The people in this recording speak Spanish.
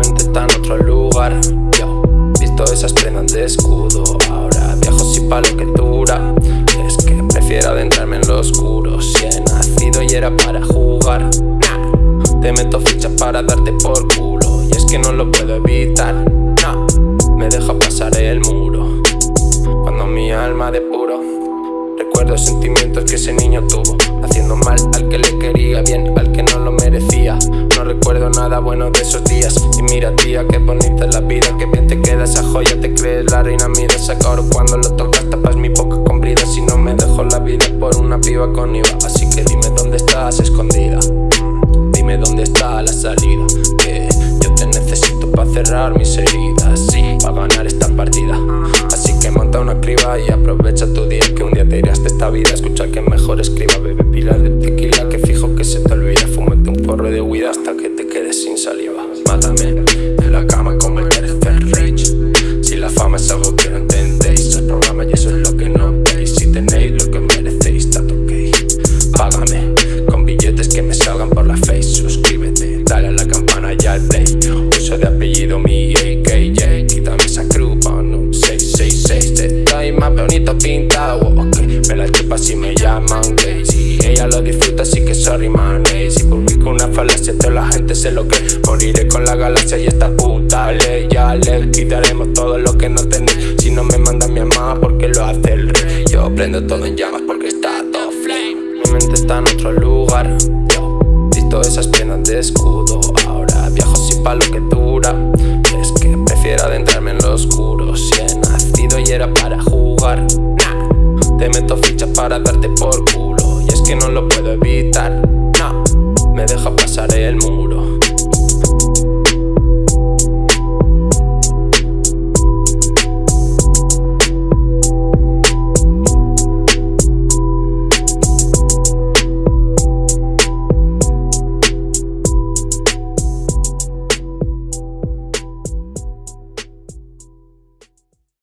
está en otro lugar. Yo, visto esas prendas de escudo Ahora viajo sin palo que dura Es que prefiero adentrarme en lo oscuro. Si he nacido y era para jugar. Te meto fichas para darte por culo. Y es que no lo puedo evitar. No. Me deja pasar el muro. Cuando mi alma de puro Recuerdo sentimientos que ese niño tuvo. Haciendo mal al que le quería bien, al que no lo merecía. No recuerdo nada bueno de Y mira tía, qué bonita es la vida Que bien te queda esa joya, te crees la reina Mira ese oro cuando lo tocas tapas mi boca con Si no me dejo la vida por una piba con IVA Así que dime dónde estás escondida Dime dónde está la salida Que yo te necesito para cerrar mis heridas Sí, para ganar esta partida Así que monta una criba y aprovecha tu día Que un día te irás de esta vida Escucha que mejor escriba, bebe pila de tequila Que fijo que se te olvida Fúmate un porro de huida hasta que te quedes sin saliva Mátame más bonito pintado, ok. Me la chupa si me llaman gay Si ella lo disfruta así que sorry man ey. Si publico una falacia toda la gente sé lo que Moriré con la galaxia y esta puta ley. Ya le quitaremos todo lo que no tenéis Si no me manda mi mamá porque lo hace el rey Yo prendo todo en llamas porque está todo flame. Mi mente está en otro lugar. Yo visto esas piernas de escudo. Ahora viajo sin palo que era para jugar. Nah. Te meto fichas para darte por culo. Y es que no lo puedo evitar